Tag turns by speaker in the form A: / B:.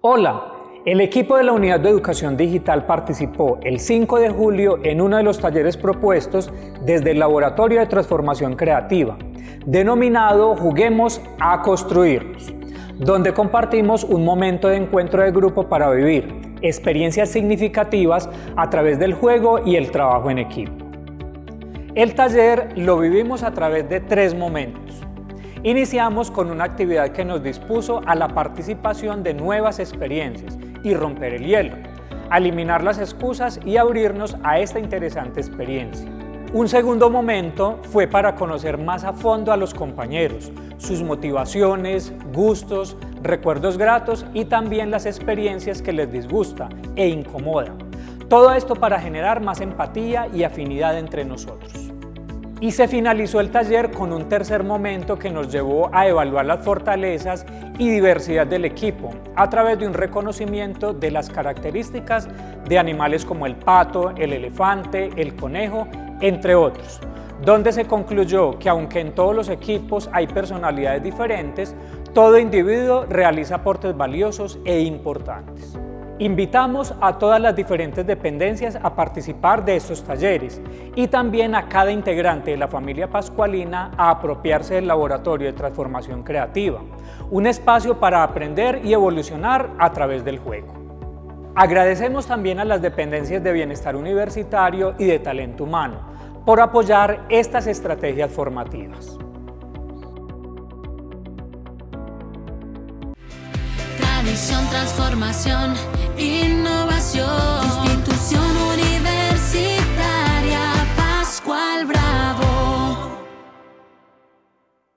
A: Hola, el equipo de la Unidad de Educación Digital participó el 5 de julio en uno de los talleres propuestos desde el Laboratorio de Transformación Creativa, denominado Juguemos a Construirnos, donde compartimos un momento de encuentro de grupo para vivir experiencias significativas a través del juego y el trabajo en equipo. El taller lo vivimos a través de tres momentos. Iniciamos con una actividad que nos dispuso a la participación de nuevas experiencias y romper el hielo, eliminar las excusas y abrirnos a esta interesante experiencia. Un segundo momento fue para conocer más a fondo a los compañeros, sus motivaciones, gustos, recuerdos gratos y también las experiencias que les disgusta e incomoda. Todo esto para generar más empatía y afinidad entre nosotros. Y se finalizó el taller con un tercer momento que nos llevó a evaluar las fortalezas y diversidad del equipo a través de un reconocimiento de las características de animales como el pato, el elefante, el conejo, entre otros, donde se concluyó que aunque en todos los equipos hay personalidades diferentes, todo individuo realiza aportes valiosos e importantes. Invitamos a todas las diferentes dependencias a participar de estos talleres y también a cada integrante de la familia Pascualina a apropiarse del Laboratorio de Transformación Creativa, un espacio para aprender y evolucionar a través del juego. Agradecemos también a las dependencias de Bienestar Universitario y de Talento Humano por apoyar estas estrategias formativas.
B: Tradición, transformación, innovación.